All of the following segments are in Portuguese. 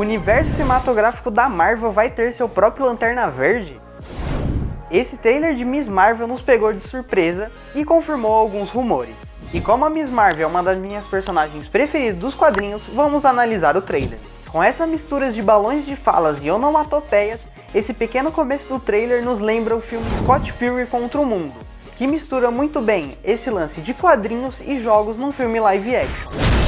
universo cinematográfico da Marvel vai ter seu próprio Lanterna Verde? Esse trailer de Miss Marvel nos pegou de surpresa e confirmou alguns rumores. E como a Miss Marvel é uma das minhas personagens preferidas dos quadrinhos, vamos analisar o trailer. Com essa mistura de balões de falas e onomatopeias, esse pequeno começo do trailer nos lembra o filme Scott Pilgrim contra o Mundo, que mistura muito bem esse lance de quadrinhos e jogos num filme live action.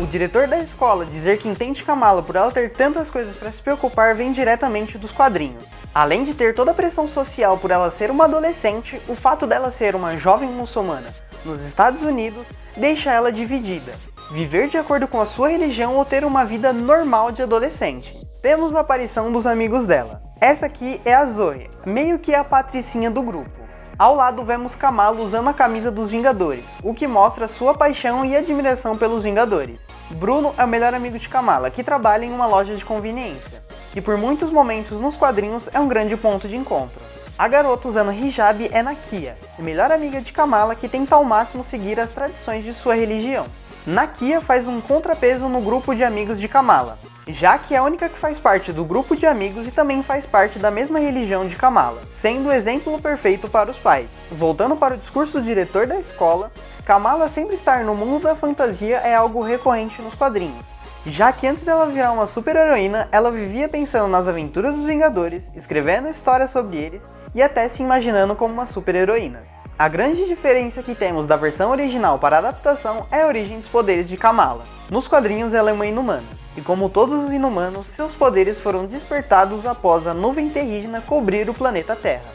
O diretor da escola dizer que entende Kamala por ela ter tantas coisas para se preocupar vem diretamente dos quadrinhos. Além de ter toda a pressão social por ela ser uma adolescente, o fato dela ser uma jovem muçulmana nos Estados Unidos deixa ela dividida. Viver de acordo com a sua religião ou ter uma vida normal de adolescente. Temos a aparição dos amigos dela. Essa aqui é a Zoe, meio que a patricinha do grupo. Ao lado vemos Kamala usando a camisa dos Vingadores, o que mostra sua paixão e admiração pelos Vingadores. Bruno é o melhor amigo de Kamala, que trabalha em uma loja de conveniência, e por muitos momentos nos quadrinhos é um grande ponto de encontro. A garota usando hijab é Nakia, melhor amiga de Kamala que tenta ao máximo seguir as tradições de sua religião. Nakia faz um contrapeso no grupo de amigos de Kamala, já que é a única que faz parte do grupo de amigos e também faz parte da mesma religião de Kamala, sendo o exemplo perfeito para os pais. Voltando para o discurso do diretor da escola, Kamala sempre estar no mundo da fantasia é algo recorrente nos quadrinhos, já que antes dela virar uma super-heroína, ela vivia pensando nas aventuras dos Vingadores, escrevendo histórias sobre eles e até se imaginando como uma super-heroína. A grande diferença que temos da versão original para a adaptação é a origem dos poderes de Kamala. Nos quadrinhos ela é uma inumana, e como todos os inumanos, seus poderes foram despertados após a nuvem terrígena cobrir o planeta Terra.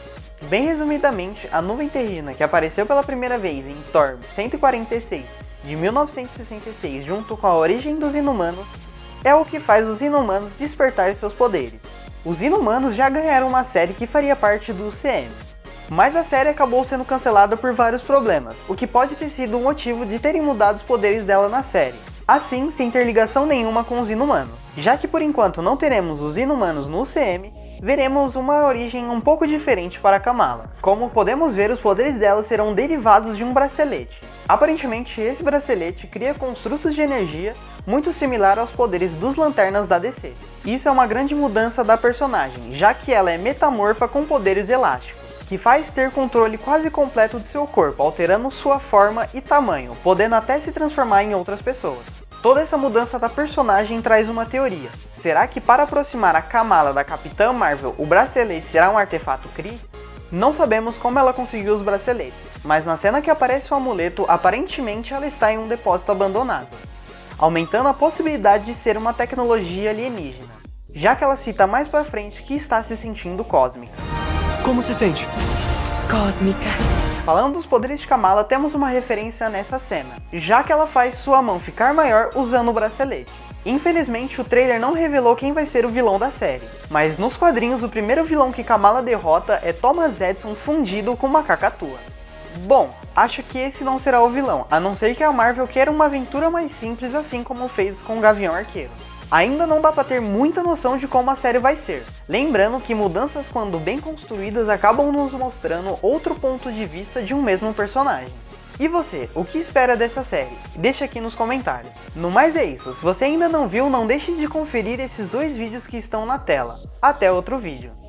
Bem resumidamente, a nuvem terrígena que apareceu pela primeira vez em Thor 146 de 1966 junto com a origem dos inumanos é o que faz os inumanos despertar seus poderes. Os inumanos já ganharam uma série que faria parte do UCM, mas a série acabou sendo cancelada por vários problemas, o que pode ter sido o motivo de terem mudado os poderes dela na série assim sem ter ligação nenhuma com os inumanos. Já que por enquanto não teremos os inumanos no UCM, veremos uma origem um pouco diferente para Kamala. Como podemos ver, os poderes dela serão derivados de um bracelete. Aparentemente, esse bracelete cria construtos de energia muito similar aos poderes dos Lanternas da DC. Isso é uma grande mudança da personagem, já que ela é metamorfa com poderes elásticos que faz ter controle quase completo de seu corpo, alterando sua forma e tamanho, podendo até se transformar em outras pessoas. Toda essa mudança da personagem traz uma teoria. Será que para aproximar a Kamala da Capitã Marvel, o bracelete será um artefato Kree? Não sabemos como ela conseguiu os braceletes, mas na cena que aparece o amuleto, aparentemente ela está em um depósito abandonado, aumentando a possibilidade de ser uma tecnologia alienígena, já que ela cita mais pra frente que está se sentindo cósmica. Como se sente? Cósmica. Falando dos poderes de Kamala, temos uma referência nessa cena, já que ela faz sua mão ficar maior usando o bracelete. Infelizmente, o trailer não revelou quem vai ser o vilão da série, mas nos quadrinhos o primeiro vilão que Kamala derrota é Thomas Edison fundido com uma cacatua. Bom, acho que esse não será o vilão, a não ser que a Marvel queira uma aventura mais simples assim como fez com o Gavião Arqueiro. Ainda não dá para ter muita noção de como a série vai ser, lembrando que mudanças quando bem construídas acabam nos mostrando outro ponto de vista de um mesmo personagem. E você, o que espera dessa série? Deixa aqui nos comentários. No mais é isso, se você ainda não viu, não deixe de conferir esses dois vídeos que estão na tela. Até outro vídeo.